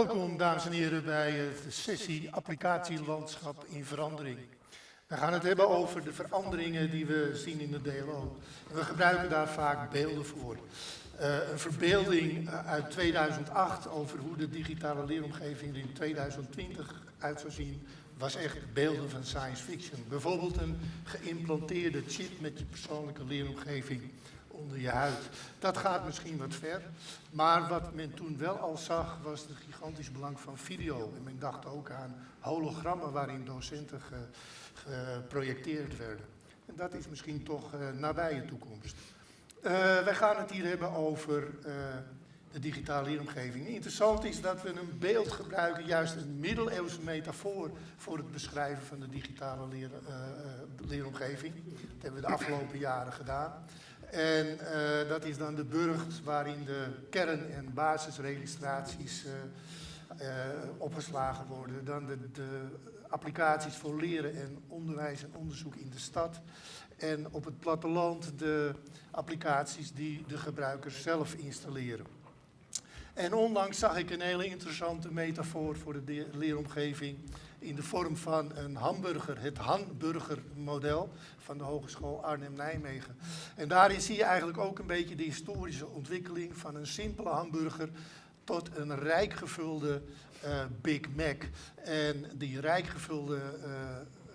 Welkom, dames en heren, bij de sessie Applicatielandschap in Verandering. We gaan het hebben over de veranderingen die we zien in de DLO. We gebruiken daar vaak beelden voor. Uh, een verbeelding uit 2008 over hoe de digitale leeromgeving er in 2020 uit zou zien, was echt beelden van science fiction. Bijvoorbeeld een geïmplanteerde chip met je persoonlijke leeromgeving onder je huid. Dat gaat misschien wat ver. Maar wat men toen wel al zag, was het gigantisch belang van video. En men dacht ook aan hologrammen waarin docenten geprojecteerd werden. En dat is misschien toch uh, nabije toekomst. Uh, wij gaan het hier hebben over uh, de digitale leeromgeving. Interessant is dat we een beeld gebruiken, juist een middeleeuwse metafoor, voor het beschrijven van de digitale leer, leeromgeving. Dat hebben we de afgelopen jaren gedaan. En uh, dat is dan de burcht waarin de kern- en basisregistraties uh, uh, opgeslagen worden. Dan de, de, applicaties voor leren en onderwijs en onderzoek in de stad. En op het platteland de applicaties die de gebruikers zelf installeren. En onlangs zag ik een hele interessante metafoor voor de leeromgeving in de vorm van een hamburger, het hamburgermodel van de Hogeschool Arnhem-Nijmegen. En daarin zie je eigenlijk ook een beetje de historische ontwikkeling van een simpele hamburger tot een rijk gevulde uh, Big Mac. En die rijk gevulde uh,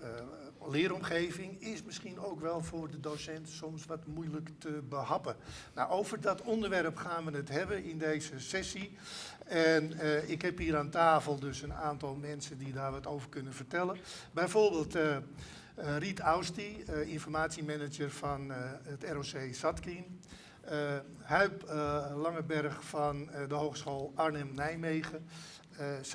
uh, leeromgeving is misschien ook wel voor de docent soms wat moeilijk te behappen. Nou, over dat onderwerp gaan we het hebben in deze sessie. En uh, ik heb hier aan tafel dus een aantal mensen die daar wat over kunnen vertellen. Bijvoorbeeld uh, Riet Austi, informatiemanager van het ROC Zatkin. Huip Langeberg van de Hogeschool Arnhem-Nijmegen.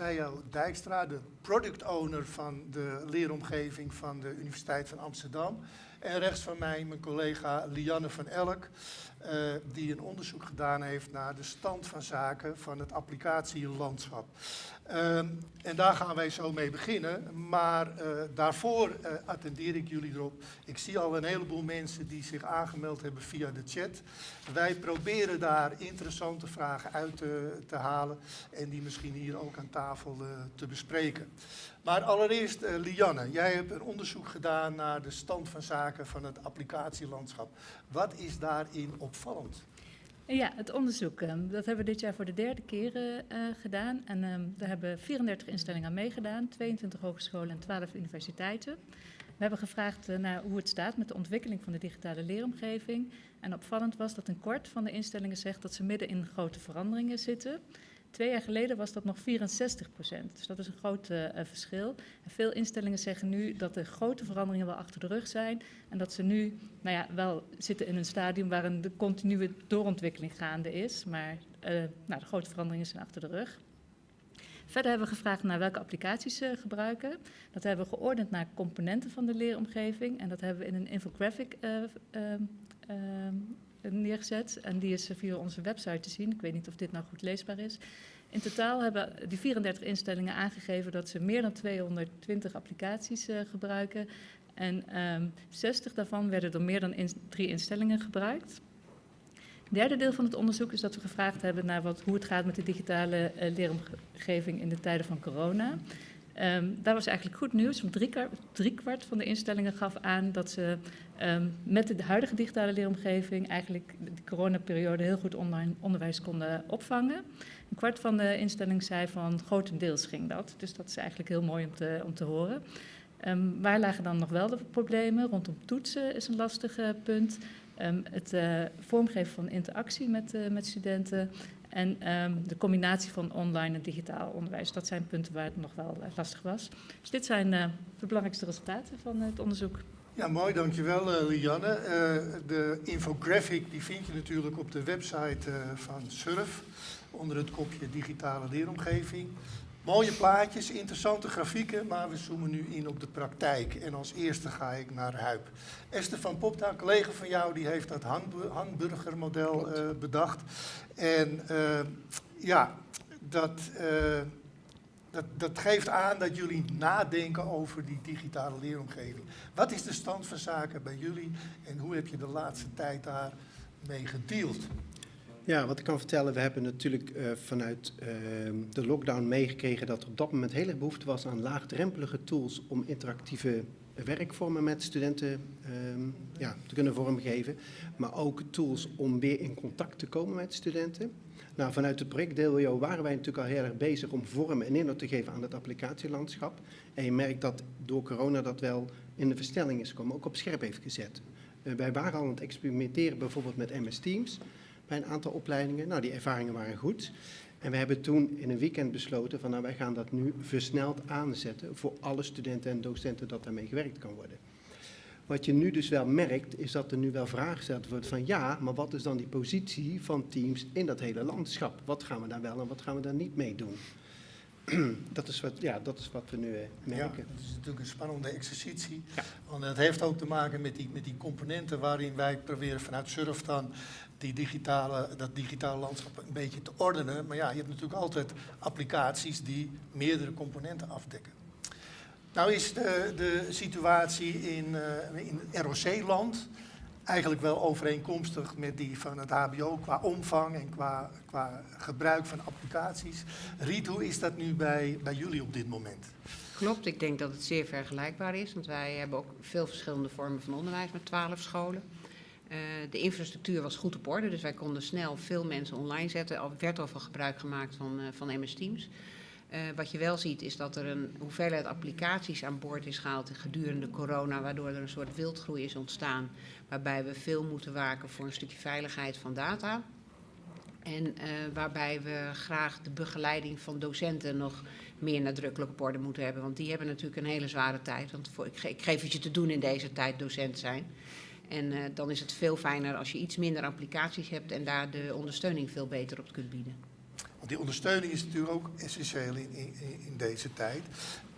Uh, Dijkstra, de product owner van de leeromgeving van de Universiteit van Amsterdam. En rechts van mij mijn collega Lianne van Elk, uh, die een onderzoek gedaan heeft naar de stand van zaken van het applicatielandschap. Uh, en daar gaan wij zo mee beginnen, maar uh, daarvoor uh, attendeer ik jullie erop. Ik zie al een heleboel mensen die zich aangemeld hebben via de chat. Wij proberen daar interessante vragen uit te, te halen en die misschien hier ook aan tafel te bespreken. Maar allereerst, uh, Lianne, jij hebt een onderzoek gedaan naar de stand van zaken van het applicatielandschap. Wat is daarin opvallend? Ja, het onderzoek, um, dat hebben we dit jaar voor de derde keer uh, gedaan. En daar hebben 34 instellingen aan meegedaan, 22 hogescholen en 12 universiteiten. We hebben gevraagd naar hoe het staat met de ontwikkeling van de digitale leeromgeving. En opvallend was dat een kwart van de instellingen zegt dat ze midden in grote veranderingen zitten. Twee jaar geleden was dat nog 64 procent. Dus dat is een groot uh, verschil. En veel instellingen zeggen nu dat de grote veranderingen wel achter de rug zijn. En dat ze nu nou ja, wel zitten in een stadium waarin de continue doorontwikkeling gaande is. Maar uh, nou, de grote veranderingen zijn achter de rug. Verder hebben we gevraagd naar welke applicaties ze gebruiken. Dat hebben we geordend naar componenten van de leeromgeving. En dat hebben we in een infographic uh, neergezet. En die is via onze website te zien. Ik weet niet of dit nou goed leesbaar is. In totaal hebben die 34 instellingen aangegeven dat ze meer dan 220 applicaties uh, gebruiken. En um, 60 daarvan werden door meer dan drie instellingen gebruikt. Het derde deel van het onderzoek is dat we gevraagd hebben naar wat, hoe het gaat met de digitale uh, leeromgeving in de tijden van corona. Um, daar was eigenlijk goed nieuws, want driekwart drie van de instellingen gaf aan dat ze um, met de huidige digitale leeromgeving eigenlijk de coronaperiode heel goed online onderwijs konden opvangen. Een kwart van de instellingen zei van grotendeels ging dat, dus dat is eigenlijk heel mooi om te, om te horen. Um, waar lagen dan nog wel de problemen? Rondom toetsen is een lastig uh, punt. Um, het uh, vormgeven van interactie met, uh, met studenten en de combinatie van online en digitaal onderwijs. Dat zijn punten waar het nog wel lastig was. Dus dit zijn de belangrijkste resultaten van het onderzoek. Ja, mooi, dankjewel uh, Lianne. de infographic die vind je natuurlijk op de website van SURF onder het kopje digitale leeromgeving. Mooie plaatjes, interessante grafieken, maar we zoomen nu in op de praktijk. En als eerste ga ik naar Huip. Esther van Popta, een collega van jou, die heeft dat hamburgermodel uh, bedacht. En uh, ja, dat, uh, dat, dat geeft aan dat jullie nadenken over die digitale leeromgeving. Wat is de stand van zaken bij jullie en hoe heb je de laatste tijd daar mee gedeeld? Ja, wat ik kan vertellen, we hebben natuurlijk uh, vanuit uh, de lockdown meegekregen dat er op dat moment heel erg behoefte was aan laagdrempelige tools om interactieve werkvormen met studenten um, ja, te kunnen vormgeven. Maar ook tools om weer in contact te komen met studenten. Nou, vanuit het project DLO waren wij natuurlijk al heel erg bezig om vorm en inhoud te geven aan het applicatielandschap. En je merkt dat door corona dat wel in de verstelling is gekomen, ook op scherp heeft gezet. Uh, wij waren al aan het experimenteren bijvoorbeeld met MS Teams bij een aantal opleidingen. Nou, die ervaringen waren goed. En we hebben toen in een weekend besloten van nou wij gaan dat nu versneld aanzetten voor alle studenten en docenten dat daarmee gewerkt kan worden. Wat je nu dus wel merkt is dat er nu wel vragen gesteld wordt van ja, maar wat is dan die positie van teams in dat hele landschap? Wat gaan we daar wel en wat gaan we daar niet mee doen? dat, is wat, ja, dat is wat we nu uh, merken. Ja, het is natuurlijk een spannende exercitie. Ja. Want het heeft ook te maken met die, met die componenten waarin wij proberen vanuit Surf dan die digitale, dat digitale landschap een beetje te ordenen. Maar ja, je hebt natuurlijk altijd applicaties die meerdere componenten afdekken. Nou is de, de situatie in, uh, in ROC-land eigenlijk wel overeenkomstig met die van het HBO qua omvang en qua, qua gebruik van applicaties. Riet, hoe is dat nu bij, bij jullie op dit moment? Klopt, ik denk dat het zeer vergelijkbaar is, want wij hebben ook veel verschillende vormen van onderwijs met twaalf scholen. Uh, de infrastructuur was goed op orde, dus wij konden snel veel mensen online zetten. Er werd al van gebruik gemaakt van, uh, van MS Teams. Uh, wat je wel ziet is dat er een hoeveelheid applicaties aan boord is gehaald gedurende corona, waardoor er een soort wildgroei is ontstaan, waarbij we veel moeten waken voor een stukje veiligheid van data. En uh, waarbij we graag de begeleiding van docenten nog meer nadrukkelijk op orde moeten hebben. Want die hebben natuurlijk een hele zware tijd. Want voor, ik, ik geef het je te doen in deze tijd docent zijn. En uh, dan is het veel fijner als je iets minder applicaties hebt en daar de ondersteuning veel beter op kunt bieden. Want die ondersteuning is natuurlijk ook essentieel in, in, deze tijd.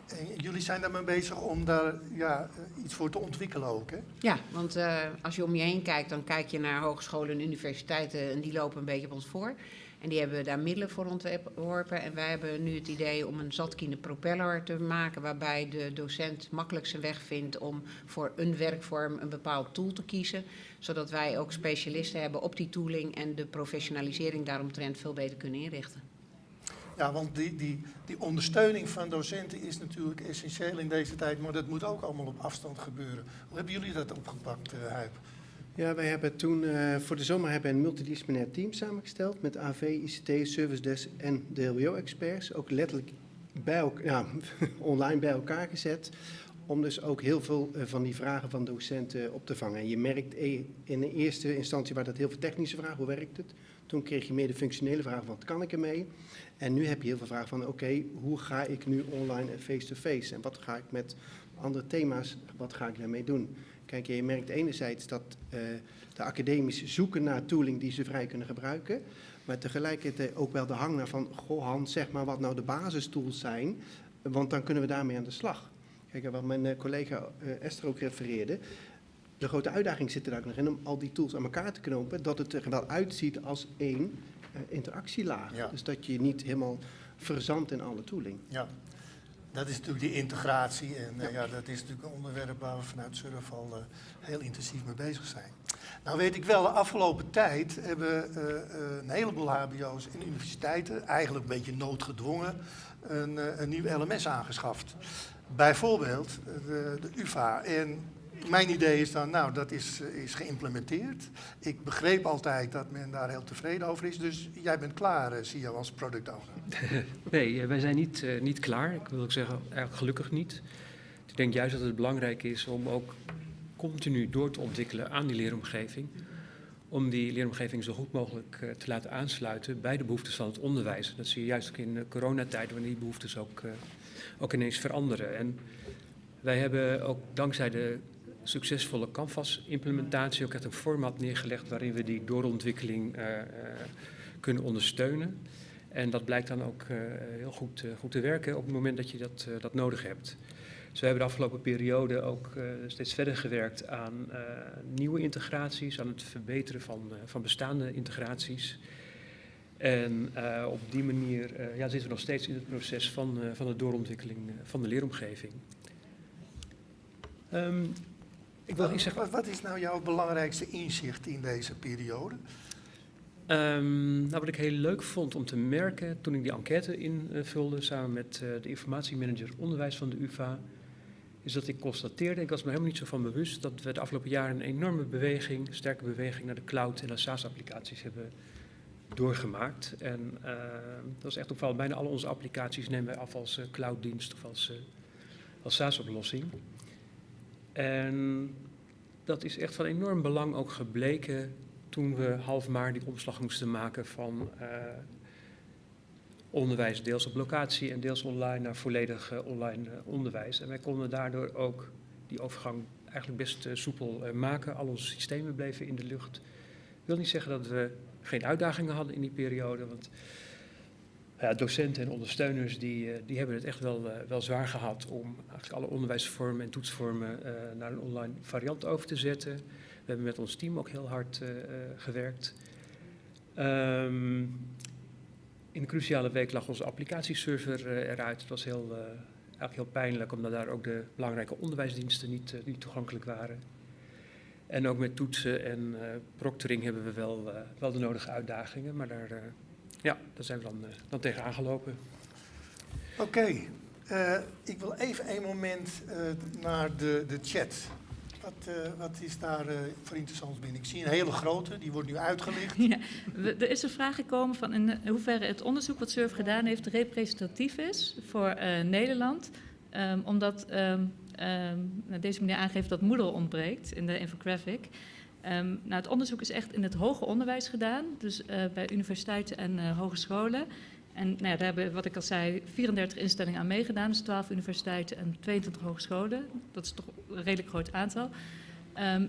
En jullie zijn daarmee bezig om daar ja, iets voor te ontwikkelen ook, hè? Ja, want uh, als je om je heen kijkt, dan kijk je naar hogescholen en universiteiten en die lopen een beetje op ons voor. En die hebben daar middelen voor ontworpen. En wij hebben nu het idee om een zatkine propeller te maken, waarbij de docent makkelijk zijn weg vindt om voor een werkvorm een bepaald tool te kiezen. Zodat wij ook specialisten hebben op die tooling en de professionalisering daaromtrent veel beter kunnen inrichten. Ja, want die, die, die ondersteuning van docenten is natuurlijk essentieel in deze tijd, maar dat moet ook allemaal op afstand gebeuren. Hoe hebben jullie dat opgepakt, uh, Huip? Ja, wij hebben toen uh, voor de zomer hebben een multidisciplinair team samengesteld met AV, ICT, Service Desk en DLWO-experts. Ook letterlijk bij elkaar, ja, online bij elkaar gezet. Om dus ook heel veel uh, van die vragen van docenten op te vangen. En je merkt e in de eerste instantie waar dat heel veel technische vragen, hoe werkt het? Toen kreeg je meer de functionele vragen wat kan ik ermee? En nu heb je heel veel vragen van oké, hoe ga ik nu online en face-to-face? -face? En wat ga ik met andere thema's, wat ga ik daarmee doen? Kijk, je merkt enerzijds dat uh, de academici zoeken naar tooling die ze vrij kunnen gebruiken. Maar tegelijkertijd ook wel de hang naar van, goh Hans, zeg maar wat nou de basistools zijn. Want dan kunnen we daarmee aan de slag. Kijk, wat mijn uh, collega uh, Esther ook refereerde. De grote uitdaging zit er ook nog in om al die tools aan elkaar te knopen. Dat het er wel uitziet als één interactielaag. Ja. Dus dat je niet helemaal verzandt in alle tooling. Ja. Dat is natuurlijk die integratie en ja. Uh, ja. dat is natuurlijk een onderwerp waar we vanuit Surf al uh, heel intensief mee bezig zijn. Nou weet ik wel, de afgelopen tijd hebben uh, een heleboel hbo's en universiteiten, eigenlijk een beetje noodgedwongen, een, een nieuw LMS aangeschaft. Bijvoorbeeld de, de UvA. En mijn idee is dan, nou, dat is, is geïmplementeerd. Ik begreep altijd dat men daar heel tevreden over is. Dus jij bent klaar, zie je, als product owner. nee, wij zijn niet, niet klaar. Ik wil ook zeggen, eigenlijk gelukkig niet. Ik denk juist dat het belangrijk is om ook continu door te ontwikkelen aan die leeromgeving. Om die leeromgeving zo goed mogelijk te laten aansluiten bij de behoeftes van het onderwijs. Dat zie je juist ook in de coronatijd, wanneer die behoeftes ook, ook ineens veranderen. En wij hebben ook dankzij de succesvolle Canvas-implementatie ook echt een format neergelegd waarin we die doorontwikkeling uh, uh, kunnen ondersteunen. En dat blijkt dan ook uh, heel goed, goed te werken op het moment dat je dat, dat nodig hebt. Dus we hebben de afgelopen periode ook steeds verder gewerkt aan nieuwe integraties, aan het verbeteren van, van bestaande integraties. En op die manier ja, zitten we nog steeds in het proces van, van de doorontwikkeling van de leeromgeving. Um, ik wil wat, zeggen... wat, wat is nou jouw belangrijkste inzicht in deze periode? Ehm, nou, wat ik heel leuk vond om te merken toen ik die enquête invulde samen met eh, de informatiemanager onderwijs van de UvA, is dat ik constateerde, ik was me helemaal niet zo van bewust, dat we de afgelopen jaren een enorme beweging, sterke beweging naar de cloud en naar SaaS-applicaties hebben doorgemaakt. En eh, dat is echt opvallend. Bijna alle onze applicaties nemen wij af als eh, clouddienst of als, eh, als SaaS-oplossing. En dat is echt van enorm belang ook gebleken toen we half maart die omslag moesten maken van onderwijs deels op locatie en deels online naar volledig online onderwijs. En wij konden daardoor ook die overgang eigenlijk best soepel maken. Al onze systemen bleven in de lucht. Ik wil niet zeggen dat we geen uitdagingen hadden in die periode, want ja, docenten en ondersteuners die, eh, die hebben het echt wel, eh, wel zwaar gehad om eigenlijk alle onderwijsvormen en toetsvormen eh, naar een online variant over te zetten. We hebben met ons team ook heel hard gewerkt. Ehm, in een cruciale week lag onze applicatieserver eruit. Het was heel, eigenlijk heel pijnlijk, omdat daar ook de belangrijke onderwijsdiensten niet, niet toegankelijk waren. En ook met toetsen en eh proctoring hebben we wel, eh, wel de nodige uitdagingen, maar daar, eh, ja, daar zijn we dan, eh, dan tegen aangelopen. Oké, eh, ik wil even een moment eh, naar de, de chat. Wat, eh, wat is daar eh, voor interessants binnen? Ik zie een hele grote, die wordt nu uitgelicht. Ja, we- er is een vraag gekomen van in hoeverre het onderzoek wat SURF gedaan heeft representatief is voor eh, Nederland. Ehm, omdat ehm, nou, deze meneer aangeeft dat Moodle ontbreekt in de infographic. Ehm, nou, het onderzoek is echt in het hoger onderwijs gedaan, dus eh, bij universiteiten en eh, hogescholen. En nou daar hebben, wat ik al zei, 34 instellingen aan meegedaan, dus 12 universiteiten en 22 hogescholen. Dat is toch een redelijk groot aantal. Ehm,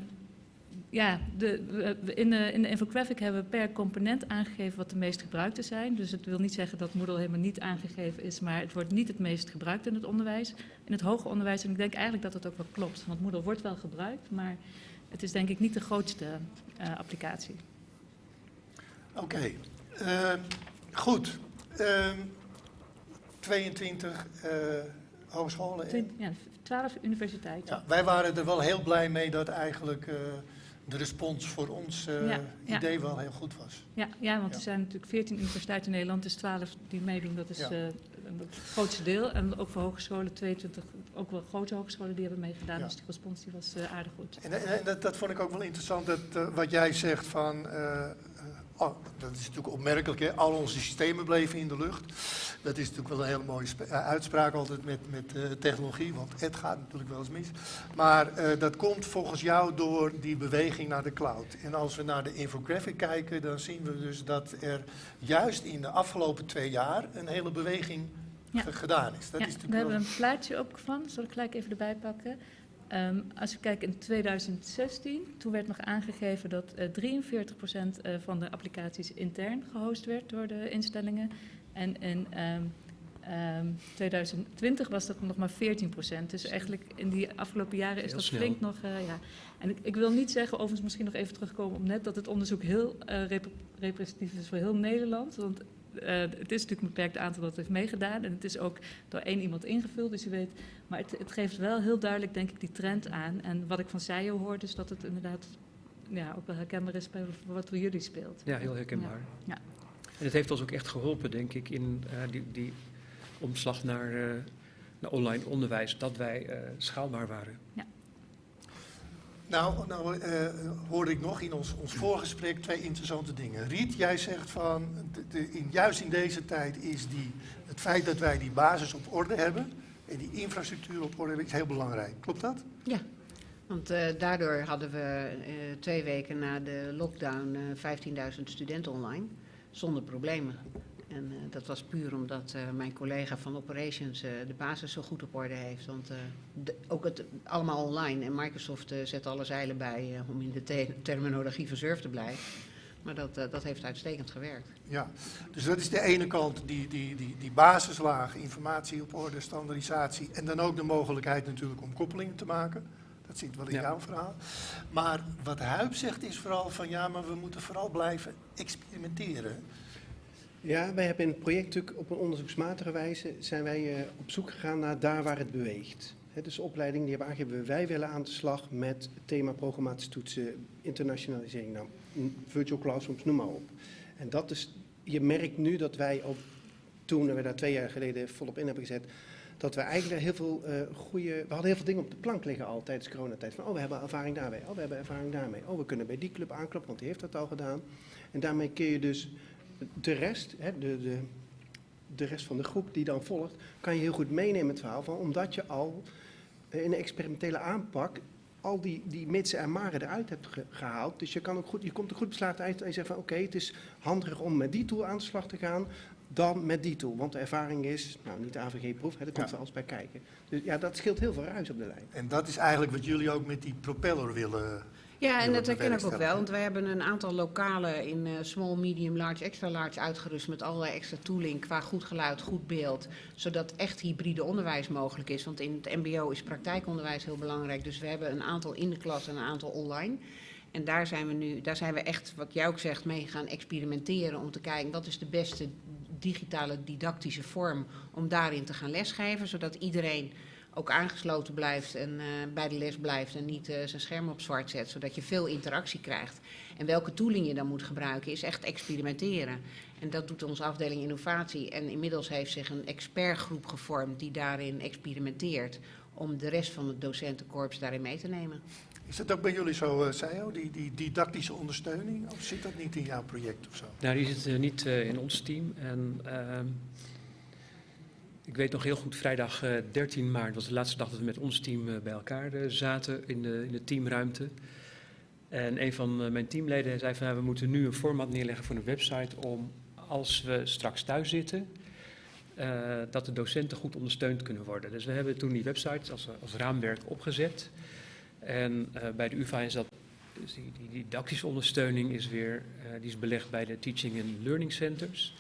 ja, de, we- in, de, in de infographic hebben we per component aangegeven wat de meest gebruikte zijn. Dus het wil niet zeggen dat Moodle helemaal niet aangegeven is, maar het wordt niet het meest gebruikt in het onderwijs. In het hoger onderwijs, en ik denk eigenlijk dat dat ook wel klopt, want Moodle wordt wel gebruikt, maar het is denk ik niet de grootste eh, applicatie. Oké, eh, goed. Ehm, 22 eh, hogescholen. en- Twint- Ja, 12 universiteiten. Ja, wij waren er wel heel blij mee dat eigenlijk de respons voor ons eh, Ja, ja. idee wel heel goed was. Ja, ja want er zijn natuurlijk 14 universiteiten in Nederland, dus 12 die meedoen, dat is Ja. eh, het grootste deel. En ook voor hogescholen, 22, ook wel grote hogescholen die hebben meegedaan, dus die respons die was eh, aardig goed. En, en dat, dat vond ik ook wel interessant, dat, wat jij zegt van... oh, dat is natuurlijk opmerkelijk, hè? al onze systemen bleven in de lucht. Dat is natuurlijk wel een hele mooie eh, uitspraak altijd met, met eh, technologie, want het gaat natuurlijk wel eens mis. Maar eh, dat komt volgens jou door die beweging naar de cloud. En als we naar de infographic kijken, dan zien we dus dat er juist in de afgelopen twee jaar een hele beweging Ja. gedaan is. Dat ja, is we natuurlijk hebben wel... een plaatje op van, zal ik gelijk even erbij pakken. Ehm, als we kijken in 2016, toen werd nog aangegeven dat eh 43% eh, van de applicaties intern gehost werd door de instellingen. En in ehm, ehm, 2020 was dat nog maar 14%. Dus eigenlijk in die afgelopen jaren is Heel dat snel. flink nog. eh, ja. En ik, ik wil niet zeggen, overigens misschien nog even terugkomen op net, dat het onderzoek heel eh, rep- representatief is voor heel Nederland. Want eh, het is natuurlijk een beperkt aantal dat heeft meegedaan. En het is ook door één iemand ingevuld, dus je weet. Maar het, het geeft wel heel duidelijk, denk ik, die trend aan. En wat ik van Sayo hoor, is dat het inderdaad ja, ook wel herkenbaar is bij wat voor jullie speelt. Ja, heel herkenbaar. Ja. En het heeft ons ook echt geholpen, denk ik, in eh, die, die omslag naar, eh, naar online onderwijs, dat wij schaalbaar waren. Nou, nou eh, hoorde ik nog in ons, ons voorgesprek twee interessante dingen. Riet, jij zegt van, de, in, juist in deze tijd is die, het feit dat wij die basis op orde hebben en die infrastructuur op orde hebben, is heel belangrijk. Klopt dat? Ja, want eh, daardoor hadden we eh, twee weken na de lockdown eh 15.000 studenten online, zonder problemen. En eh, dat was puur omdat eh, mijn collega van Operations eh, de basis zo goed op orde heeft. Want eh, de- ook het allemaal online en Microsoft eh, zet alle zeilen bij eh, om in de te- terminologie van Surf te blijven. Maar dat, dat heeft uitstekend gewerkt. Ja. Dus dat is de ene kant, die, die, die, die basislaag, informatie op orde, standaardisatie en dan ook de mogelijkheid natuurlijk om koppelingen te maken. Dat zit wel in Ja. jouw verhaal. Maar wat Huip zegt is vooral van ja, maar we moeten vooral blijven experimenteren. Ja, wij hebben in het project natuurlijk op een onderzoeksmatige wijze zijn wij eh, op zoek gegaan naar daar waar het beweegt. Dus opleiding die hebben aangegeven, wij willen aan de slag met het thema programmatische toetsen, internationalisering, nou, virtual classrooms, noem maar op. En dat is, je merkt nu dat wij op, toen we daar twee jaar geleden volop in hebben gezet, dat we eigenlijk heel veel uh, goede, we hadden heel veel dingen op de plank liggen al tijdens coronatijd. Van, oh, we hebben ervaring daarmee, oh, we hebben ervaring daarmee, oh, we kunnen bij die club aankloppen, want die heeft dat al gedaan. En daarmee kun je dus de rest, hè, de, de, de rest van de groep die dan volgt, kan je heel goed meenemen in het verhaal van, omdat je al in een experimentele aanpak al die, die mitsen en maren eruit hebt gehaald. Dus je, kan ook goed, je komt er goed beslagen uit en je zegt van oké, het is handiger om met die tool aan de slag te gaan dan met die tool. Want de ervaring is, nou niet de AVG-proef, daar komt ja. er alles bij kijken. Dus ja, dat scheelt heel veel ruis op de lijn. En dat is eigenlijk wat jullie ook met die propeller willen ja, en dat herken ik ook wel. Want wij hebben een aantal lokalen in uh, small, medium, large, extra large uitgerust met allerlei extra tooling qua goed geluid, goed beeld. Zodat echt hybride onderwijs mogelijk is. Want in het mbo is praktijkonderwijs heel belangrijk. Dus we hebben een aantal in de klas en een aantal online. En daar zijn we nu, daar zijn we echt, wat jij ook zegt, mee gaan experimenteren om te kijken wat is de beste digitale didactische vorm om daarin te gaan lesgeven. Zodat iedereen ook aangesloten blijft en uh, bij de les blijft en niet uh, zijn scherm op zwart zet, zodat je veel interactie krijgt. En welke tooling je dan moet gebruiken is echt experimenteren. En dat doet onze afdeling innovatie. En inmiddels heeft zich een expertgroep gevormd die daarin experimenteert om de rest van het docentenkorps daarin mee te nemen. Is dat ook bij jullie zo, uh, Sayo, die, die didactische ondersteuning? Of zit dat niet in jouw project of zo? Nou, die zit niet in ons team. En ehm, ik weet nog heel goed, vrijdag 13 eh, maart was de laatste dag dat we met ons team eh, bij elkaar eh, zaten in de, in de teamruimte. En een van mijn teamleden zei van nou, we moeten nu een format neerleggen voor een website om als we straks thuis zitten, dat de docenten goed ondersteund kunnen worden. Dus we hebben toen die website als, als raamwerk opgezet. En bij de UvA is dat, dus die, die, didactische ondersteuning is weer, die is belegd bij de Teaching and Learning Centers.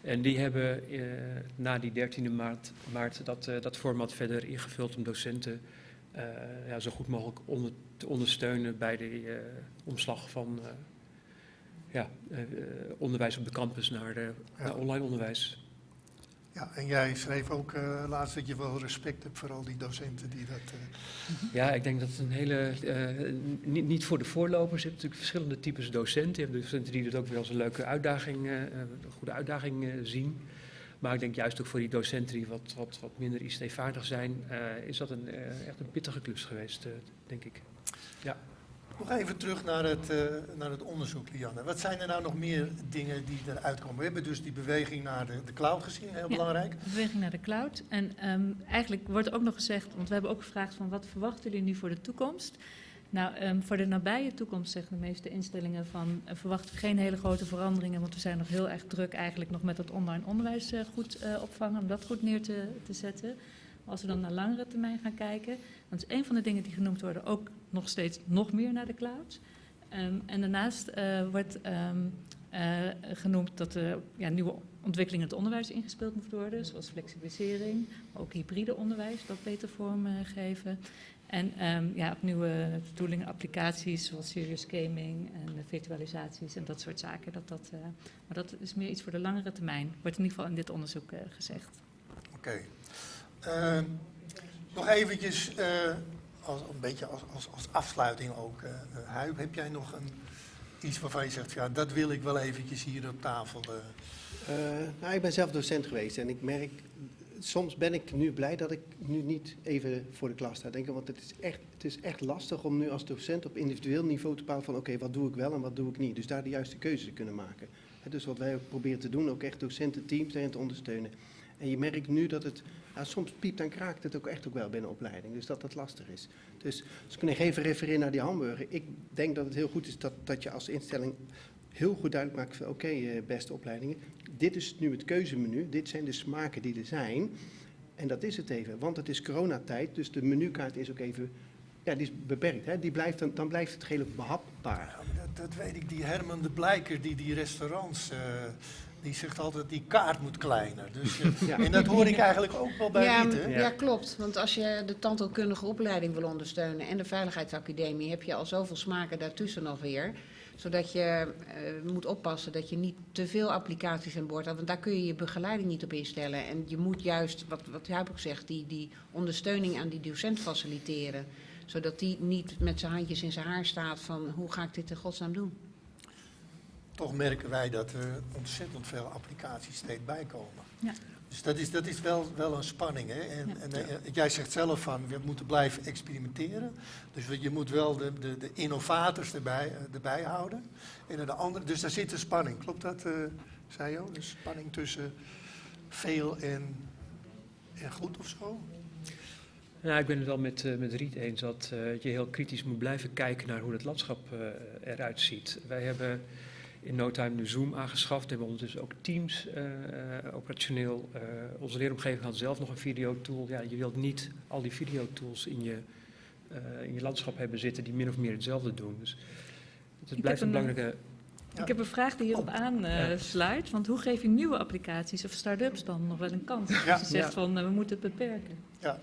En die hebben uh, na die 13e maart, maart dat, uh, dat format verder ingevuld om docenten uh, ja, zo goed mogelijk onder, te ondersteunen bij de omslag van ja, onderwijs op de campus naar, naar online onderwijs. Ja, en jij schreef ook uh, laatst dat je wel respect hebt voor al die docenten die dat. Uh... Ja, ik denk dat het een hele. Uh, niet, niet, voor de voorlopers. Je hebt natuurlijk verschillende types docenten. Je hebt docenten die het ook weer als een leuke uitdaging, een goede uitdaging zien. Maar ik denk juist ook voor die docenten die wat, wat, wat minder ICT-vaardig zijn, is dat een, echt een pittige klus geweest, denk ik. Ja. Nog even terug naar het, uh, naar het onderzoek, Lianne. Wat zijn er nou nog meer dingen die eruit komen? We hebben dus die beweging naar de, de cloud gezien, heel ja, belangrijk. beweging naar de cloud. En um, eigenlijk wordt ook nog gezegd, want we hebben ook gevraagd van wat verwachten jullie nu voor de toekomst? Nou, um, voor de nabije toekomst zeggen de meeste instellingen van uh, verwachten we geen hele grote veranderingen, want we zijn nog heel erg druk eigenlijk nog met het online onderwijs uh, goed opvangen, om dat goed neer te, te zetten. Als we dan naar langere termijn gaan kijken, dan is een van de dingen die genoemd worden ook nog steeds nog meer naar de cloud. Um, en daarnaast uh, wordt um, uh, genoemd dat er ja, nieuwe ontwikkelingen in het onderwijs ingespeeld moeten worden, zoals flexibilisering, ook hybride onderwijs, dat beter vorm uh, geven. En um, ja, ook nieuwe toolingen, applicaties zoals serious gaming en virtualisaties en dat soort zaken. Dat, dat, maar dat is meer iets voor de langere termijn, wordt in ieder geval in dit onderzoek gezegd. Oké. Nog eventjes als, een beetje als, als, afsluiting ook. Uh, Huib, heb jij nog een, iets waarvan je zegt, ja, dat wil ik wel eventjes hier op tafel? Nou, ik ben zelf docent geweest en ik merk, soms ben ik nu blij dat ik nu niet even voor de klas sta denken. Want het is echt, het is echt lastig om nu als docent op individueel niveau te bepalen van oké, wat doe ik wel en wat doe ik niet. Dus daar de juiste keuzes te kunnen maken. Dus wat wij proberen te doen, ook echt docententeams daarin te ondersteunen. En je merkt nu dat het, nou, soms piept en kraakt het ook echt ook wel binnen opleiding. Dus dat dat lastig is. Dus als ik nog even refereer naar die hamburger. Ik denk dat het heel goed is dat, dat je als instelling heel goed duidelijk maakt van oké, uh, beste opleidingen. Dit is nu het keuzemenu. Dit zijn de smaken die er zijn. En dat is het even. Want het is coronatijd, dus de menukaart is ook even ja, die is beperkt. Hè? Die blijft, dan, dan blijft het redelijk behapbaar. Dat, dat, weet ik. Die Herman de Blijker die die restaurants... Uh, die zegt altijd die kaart moet kleiner. Dus, ja. En dat hoor ik eigenlijk ook wel bij ja, Riet, ja, klopt. Want als je de tandheelkundige opleiding wil ondersteunen en de Veiligheidsacademie, heb je al zoveel smaken daartussen nog weer. Zodat je uh, moet oppassen dat je niet te veel applicaties aan boord hebt. Want daar kun je je begeleiding niet op instellen. En je moet juist, wat, wat Huip ook zegt, die, die ondersteuning aan die docent faciliteren. Zodat die niet met zijn handjes in zijn haar staat van hoe ga ik dit in godsnaam doen. Toch merken wij dat er ontzettend veel applicaties steeds bijkomen. Ja. Dus dat is, dat is wel, wel een spanning. Hè? En, Ja. en eh, jij zegt zelf van, we moeten blijven experimenteren. Dus je moet wel de, de, de innovators erbij, eh, erbij houden. En de andere, dus daar zit een spanning. Klopt dat, eh zei je? Een spanning tussen veel en, en goed of zo? Ja, ik ben het wel met, eh, met Riet eens dat eh, je heel kritisch moet blijven kijken naar hoe het landschap eh, eruit ziet. Wij hebben in no time nu Zoom aangeschaft. We hebben ondertussen ook Teams eh, eh, operationeel. Eh, onze leeromgeving had zelf nog een videotool. Ja, je wilt niet al die videotools in je, eh, in je landschap hebben zitten die min of meer hetzelfde doen. Dus het blijft een een, belangrijke... Ja. Ik heb een vraag die hierop Oh. aansluit. want hoe geef je nieuwe applicaties of start-ups dan nog wel een kans? Ja. Als je zegt Ja. van we moeten het beperken. Nou?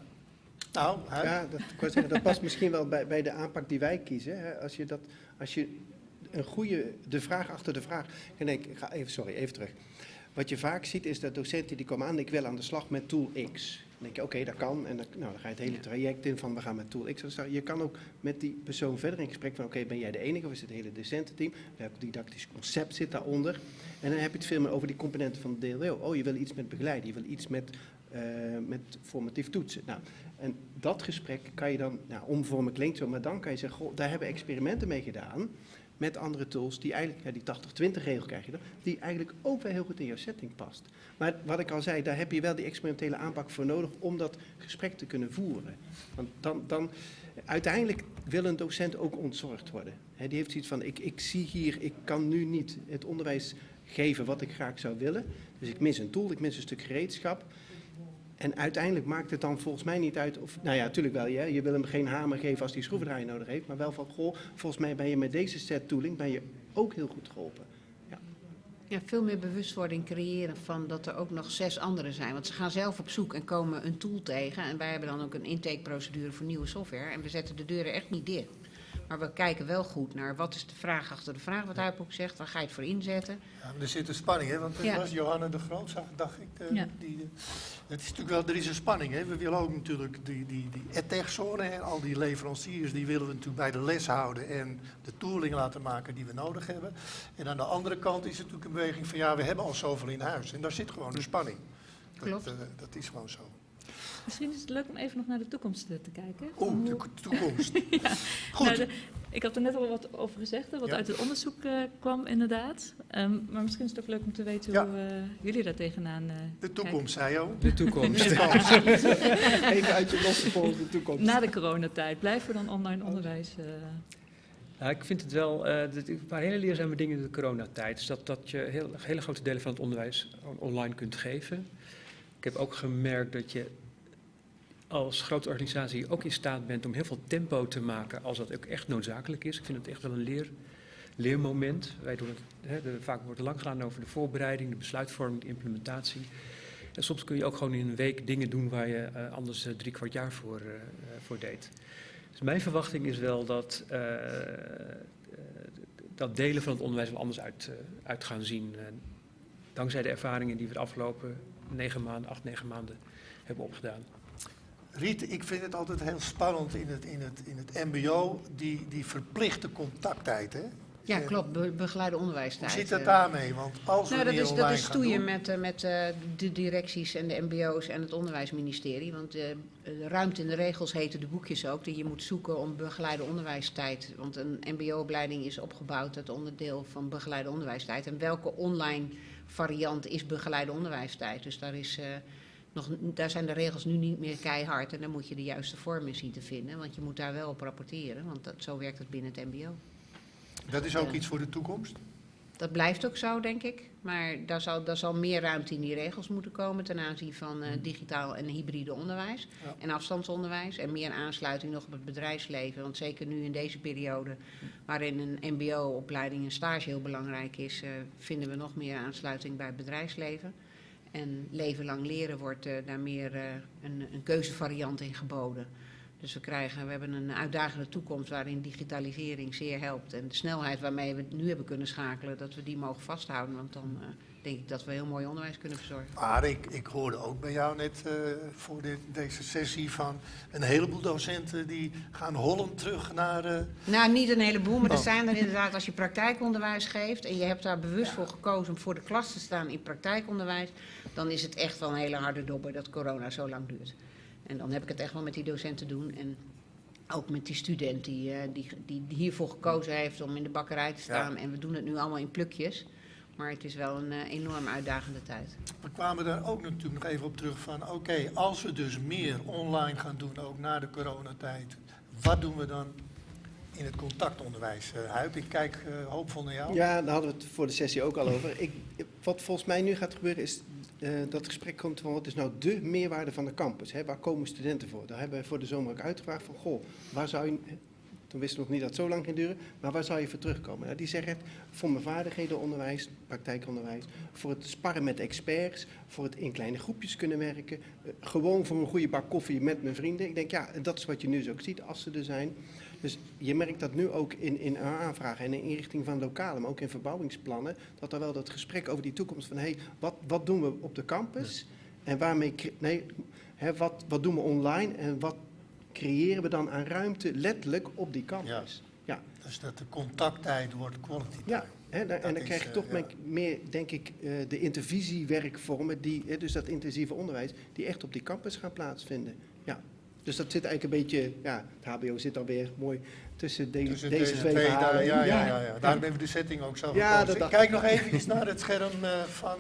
Ja, dat, wou zeggen, dat past misschien wel bij, bij de aanpak die wij kiezen. Hè. Als je, dat, als je een goede, de vraag achter de vraag. Nee, ik ga even, sorry, even terug. Wat je vaak ziet is dat docenten die komen aan, ik wil aan de slag met tool X. Dan denk je, oké, dat kan. En dan, nou, dan ga je het hele traject in van we gaan met tool X. Je kan ook met die persoon verder in gesprek van, oké, ben jij de enige of is het hele docententeam? Welk didactisch concept zit daaronder? En dan heb je het veel meer over die componenten van de DLO. Oh, je wil iets met begeleiden, je wil iets met, eh, met formatief toetsen. Nou, en dat gesprek kan je dan, nou, omvormen klinkt zo, maar dan kan je zeggen, goh, daar hebben we experimenten mee gedaan met andere tools die eigenlijk, ja, die 80-20 regel krijg je dan, die eigenlijk ook wel heel goed in jouw setting past. Maar wat ik al zei, daar heb je wel die experimentele aanpak voor nodig om dat gesprek te kunnen voeren. Want dan, dan uiteindelijk wil een docent ook ontzorgd worden. Hè, die heeft zoiets van, ik, ik zie hier, ik kan nu niet het onderwijs geven wat ik graag zou willen. Dus ik mis een tool, ik mis een stuk gereedschap. En uiteindelijk maakt het dan volgens mij niet uit of, nou ja, natuurlijk wel, je, je wil hem geen hamer geven als hij schroevendraaier nodig heeft, maar wel van, goh, volgens mij ben je met deze set tooling ben je ook heel goed geholpen. Ja, veel meer bewustwording creëren van dat er ook nog zes anderen zijn. Want ze gaan zelf op zoek en komen een tool tegen. En wij hebben dan ook een intakeprocedure voor nieuwe software. En we zetten de deuren echt niet dicht. Maar we kijken wel goed naar wat is de vraag achter de vraag, wat hij ook zegt. Waar ga je het voor inzetten? Ja, er zit een spanning, hè? want het Ja. was Johanna de Groot, dacht ik. eh, Ja. die, eh, het is natuurlijk wel, er is een spanning. Hè? We willen ook natuurlijk die, die, die edtech-zone en al die leveranciers, die willen we natuurlijk bij de les houden en de tooling laten maken die we nodig hebben. En aan de andere kant is het natuurlijk een beweging van ja, we hebben al zoveel in huis. En daar zit gewoon een spanning. Dat, Klopt. eh, dat is gewoon zo. Misschien is het leuk om even nog naar de toekomst eh, te kijken. Oeh, Van de toekomst. Goed. Nou, de- ik had er net al wat over gezegd, wat Ja. uit het onderzoek eh, kwam inderdaad. Ehm, maar misschien is het ook leuk om te weten Ja. hoe eh, jullie daar tegenaan eh De toekomst, zei je ook. De toekomst. Even uit je losse de toekomst. Na de coronatijd, blijven we dan online onderwijs? eh, Ja, ik vind het wel, eh, dat- een paar hele leerzame dingen in de coronatijd. Is dat, dat je heel, hele grote delen van het onderwijs on- online kunt geven. Ik heb ook gemerkt dat je als grote organisatie ook in staat bent om heel veel tempo te maken als dat ook echt noodzakelijk is. Ik vind het echt wel een leer, leermoment. Wij doen het, hè, vaak wordt er lang gedaan over de voorbereiding, de besluitvorming, de implementatie. En soms kun je ook gewoon in een week dingen doen waar je eh, anders eh, drie kwart jaar voor, eh, voor deed. Dus mijn verwachting is wel dat, dat delen van het onderwijs wel anders uit, uit gaan zien. Dankzij de ervaringen die we de afgelopen negen maanden, acht, negen maanden hebben opgedaan. Riet, ik vind het altijd heel spannend in het, in het, in het mbo, die, die verplichte contacttijd. Hè? Ja, Eh, klopt. Be begeleide Hoe onderwijstijd. zit dat eh. daarmee? Want als we Nou, dat is, dat is stoeien doen- met, eh, met de directies en de mbo's en het onderwijsministerie. Want de ruimte in de regels heten de boekjes ook. Dat je moet zoeken om begeleide onderwijstijd. Want een mbo-opleiding is opgebouwd uit onderdeel van begeleide onderwijstijd. En welke online variant is begeleide onderwijstijd? Dus daar, is, nog, daar zijn de regels nu niet meer keihard. En dan moet je de juiste vorm in zien te vinden. Want je moet daar wel op rapporteren. Want dat, zo werkt het binnen het mbo. Dat is ook iets voor de toekomst. Dat blijft ook zo, denk ik. Maar daar zal, daar zal meer ruimte in die regels moeten komen ten aanzien van eh, digitaal en hybride onderwijs Ja. en afstandsonderwijs. En meer aansluiting nog op het bedrijfsleven. Want zeker nu in deze periode, waarin een MBO-opleiding en stage heel belangrijk is, eh, vinden we nog meer aansluiting bij het bedrijfsleven. En leven lang leren wordt eh, daar meer eh, een, een keuzevariant in geboden. Dus we, krijgen, we hebben een uitdagende toekomst waarin digitalisering zeer helpt. En de snelheid waarmee we het nu hebben kunnen schakelen, dat we die mogen vasthouden. Want dan eh, denk ik dat we heel mooi onderwijs kunnen verzorgen. Maar ik, ik hoorde ook bij jou net eh, voor dit, deze sessie van een heleboel docenten die gaan hollend terug naar... eh, Nou, niet een heleboel, maar er Oh. zijn er inderdaad als je praktijkonderwijs geeft en je hebt daar bewust voor gekozen om voor de klas te staan in praktijkonderwijs, dan is het echt wel een hele harde dobber dat corona zo lang duurt. En dan heb ik het echt wel met die docenten te doen en ook met die student die, eh, die, die, die hiervoor gekozen heeft om in de bakkerij te staan. En we doen het nu allemaal in plukjes, maar het is wel een eh, enorm uitdagende tijd. We kwamen daar ook natuurlijk nog even op terug van, oké, als we dus meer online gaan doen, ook na de coronatijd, wat doen we dan in het contactonderwijs? Eh Huip, ik kijk eh, hoopvol naar jou. Ja, daar hadden we het voor de sessie ook al over. Ik, wat volgens mij nu gaat gebeuren is eh, dat het gesprek komt van wat is nou de meerwaarde van de campus? Hè? Waar komen studenten voor? Daar hebben we voor de zomer ook uitgevraagd van, goh, waar zou je... Toen wisten we nog niet dat het zo lang ging duren, maar waar zou je voor terugkomen? Nou, die zeggen voor mijn vaardighedenonderwijs, praktijkonderwijs, voor het sparren met experts, voor het in kleine groepjes kunnen werken, eh, gewoon voor een goede bak koffie met mijn vrienden. Ik denk, ja, dat is wat je nu dus ook ziet als ze er zijn. Dus je merkt dat nu ook in, in aanvragen en in inrichting van lokalen, maar ook in verbouwingsplannen, dat er wel dat gesprek over die toekomst van, hé, hey, wat, wat doen we op de campus? En waarmee, nee, hè, wat, wat doen we online en wat creëren we dan aan ruimte letterlijk op die campus? Ja, Dus dat de contacttijd wordt quality ja. hè, daar- en dan is, krijg je eh, toch ja. meer, denk ik, eh, de intervisiewerkvormen, die, dus dat intensieve onderwijs, die echt op die campus gaan plaatsvinden. Dus dat zit eigenlijk een beetje, ja, het HBO zit alweer mooi tussen de- Tussen deze, twee verhalen. daar- ja, ja, ja, ja. Daarom hebben we de setting ook zo Ja, gekozen. Ik Kijk nog even naar het scherm eh, van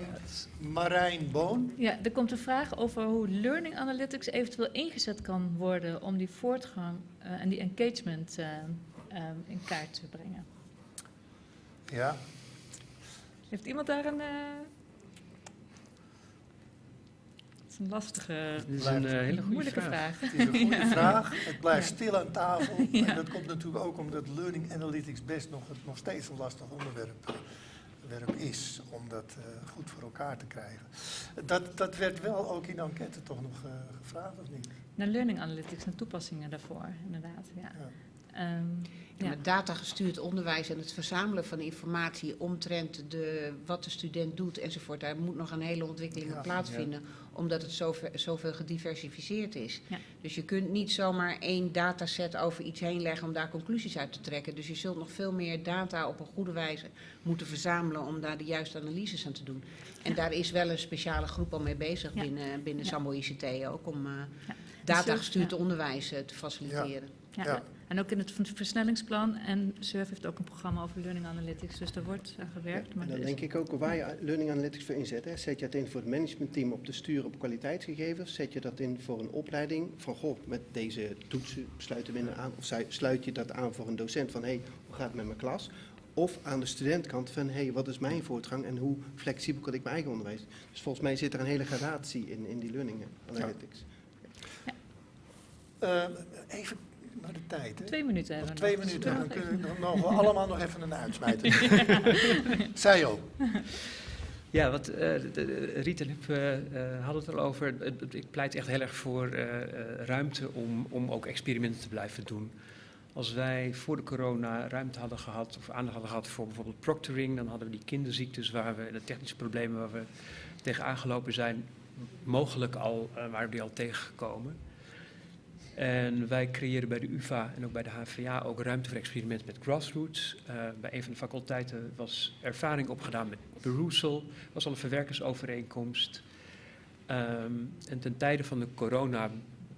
Marijn Boon. Ja, er komt een vraag over hoe learning analytics eventueel ingezet kan worden om die voortgang eh, en die engagement eh, eh, in kaart te brengen. Ja, Heeft iemand daar een. eh, Het is een lastige, is een eh, hele goede moeilijke vraag. vraag. het is een goede vraag. Het blijft Ja. stil aan tafel. Ja. En dat komt natuurlijk ook omdat learning analytics best nog, nog steeds een lastig onderwerp, eh, is om dat eh, goed voor elkaar te krijgen. Dat, dat werd wel ook in de enquête toch nog eh, gevraagd, of niet? Naar learning analytics en toepassingen daarvoor, inderdaad. Ja. Ja. Ehm, ja. met datagestuurd onderwijs en het verzamelen van informatie omtrent de, wat de student doet enzovoort. Daar moet nog een hele ontwikkeling Ja, plaatsvinden, omdat het zoveel, zoveel gediversificeerd is. Ja. Dus je kunt niet zomaar één dataset over iets heen leggen om daar conclusies uit te trekken. Dus je zult nog veel meer data op een goede wijze moeten verzamelen om daar de juiste analyses aan te doen. En daar is wel een speciale groep al mee bezig Ja. binnen, binnen Ja. Sambo ICT ook om eh Ja. datagestuurd Ja. onderwijs eh, te faciliteren. Ja. Ja. En ook in het versnellingsplan. En SURF heeft ook een programma over learning analytics. Dus daar wordt aan gewerkt. Maar En dan is- denk ik ook waar je Learning Analytics voor inzet. Hè. Zet je dat in voor het managementteam op te sturen op kwaliteitsgegevens? Zet je dat in voor een opleiding van, goh, met deze toetsen sluiten we aan? Of sluit je dat aan voor een docent van, hé, hey, hoe gaat het met mijn klas? Of aan de studentkant van, hé, hey, wat is mijn voortgang en hoe flexibel kan ik mijn eigen onderwijs? Dus volgens mij zit er een hele gradatie in, in die Learning Analytics. Eh, even naar de tijd. Hè? Twee minuten hebben Nog we twee nog. Dus minuten, dan kunnen even- dan mogen we allemaal nog even een uitsmijter. Zij ook. Ja, wat eh, Riet en Huub eh, eh, hadden het al over. Ik pleit echt heel erg voor eh, eh, ruimte om, om ook experimenten te blijven doen. Als wij voor de corona ruimte hadden gehad, of aandacht hadden gehad voor bijvoorbeeld proctoring, dan hadden we die kinderziektes waar we, de technische problemen waar we tegen aangelopen zijn, mogelijk al, eh, waren we die al tegengekomen. En wij creëren bij de UvA en ook bij de HVA ook ruimte voor experimenten met grassroots. Eh, bij een van de faculteiten was ervaring opgedaan met Perusal, was al een verwerkersovereenkomst. Ehm, en ten tijde van de corona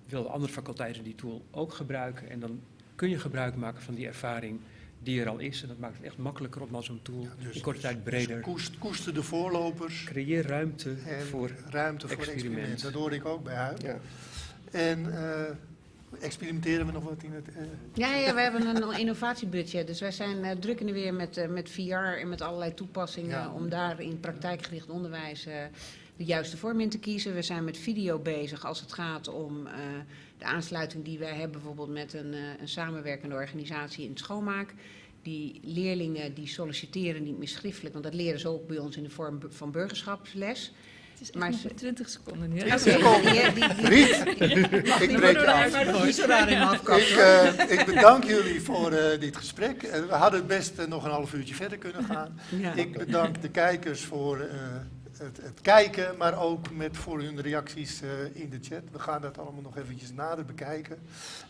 wilden andere faculteiten die tool ook gebruiken. En dan kun je gebruik maken van die ervaring die er al is. En dat maakt het echt makkelijker om al zo'n tool Ja, dus- in korte tijd Dus breder. koest, koester de voorlopers Creëer ruimte en voor ruimte voor experiment. experimenten. Dat hoorde ik ook bij Huib. Ja. En eh, experimenteren we nog wat in het... eh, Ja, ja, we hebben een innovatiebudget. Dus wij zijn eh, druk in de weer met, eh, met VR en met allerlei toepassingen Ja. om daar in praktijkgericht onderwijs de juiste vorm in te kiezen. We zijn met video bezig als het gaat om de aansluiting die wij hebben bijvoorbeeld met een, een samenwerkende organisatie in het schoonmaak. Die leerlingen die solliciteren niet meer schriftelijk, want dat leren ze ook bij ons in de vorm van burgerschapsles. Het is Maar echt ze- nog 20 seconden nu. Oké, Oké. die- die- die- Riet, ik breek je af. Ik, eh, bedank jullie voor eh, dit gesprek. Eh, we hadden het best eh, nog een half uurtje verder kunnen gaan. Ja. Ik bedank de kijkers voor eh, het, het kijken, maar ook met, voor hun reacties eh, in de chat. We gaan dat allemaal nog eventjes nader bekijken.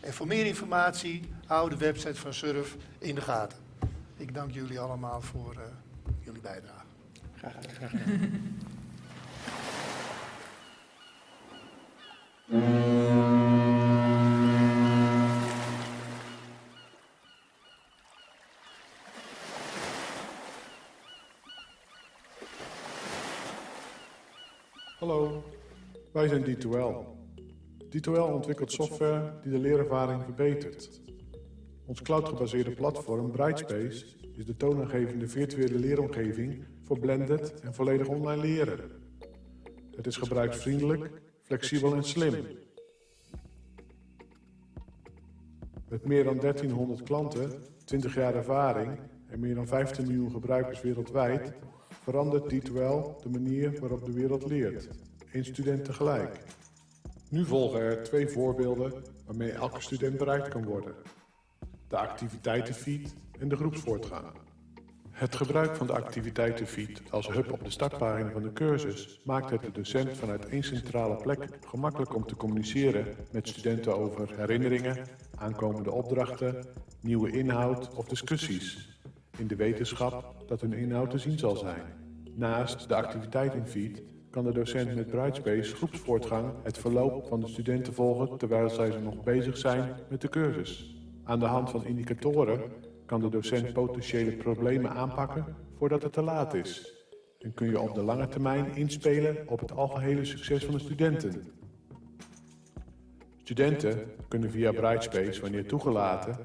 En voor meer informatie, hou de website van Surf in de gaten. Ik dank jullie allemaal voor eh, jullie bijdrage. Graag gedaan. Hallo, wij zijn D2L. D2L ontwikkelt software die de leerervaring verbetert. Ons cloud-gebaseerde platform Brightspace is de toonaangevende virtuele leeromgeving voor blended en volledig online leren. Het is gebruiksvriendelijk, flexibel en slim. Met meer dan 1300 klanten, 20 jaar ervaring en meer dan 15 miljoen gebruikers wereldwijd verandert D2L de manier waarop de wereld leert. Eén student tegelijk. Nu volgen er twee voorbeelden waarmee elke student bereikt kan worden. De activiteitenfeed en de groepsvoortgang. Het gebruik van de activiteitenfeed als hub op de startpagina van de cursus maakt het de docent vanuit één centrale plek gemakkelijk om te communiceren met studenten over herinneringen, aankomende opdrachten, nieuwe inhoud of discussies. In de wetenschap dat hun inhoud te zien zal zijn. Naast de activiteitenfeed kan de docent met Brightspace groepsvoortgang het verloop van de studenten volgen terwijl zij nog bezig zijn met de cursus. Aan de hand van indicatoren kan de docent potentiële problemen aanpakken voordat het te laat is. En kun je op de lange termijn inspelen op het algehele succes van de studenten. Studenten kunnen via Brightspace, wanneer toegelaten,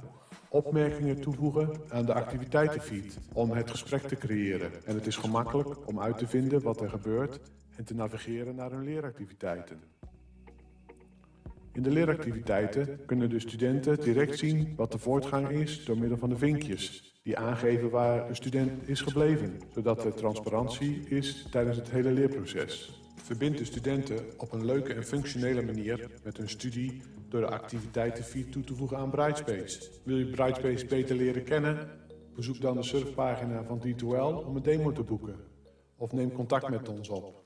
opmerkingen toevoegen aan de activiteitenfeed om het gesprek te creëren. En het is gemakkelijk om uit te vinden wat er gebeurt en te navigeren naar hun leeractiviteiten. In de leeractiviteiten kunnen de studenten direct zien wat de voortgang is door middel van de vinkjes, die aangeven waar de student is gebleven, zodat er transparantie is tijdens het hele leerproces. Verbind de studenten op een leuke en functionele manier met hun studie door de activiteitenfeed toe te voegen aan Brightspace. Wil je Brightspace beter leren kennen? Bezoek dan de surfpagina van D2L om een demo te boeken. Of neem contact met ons op.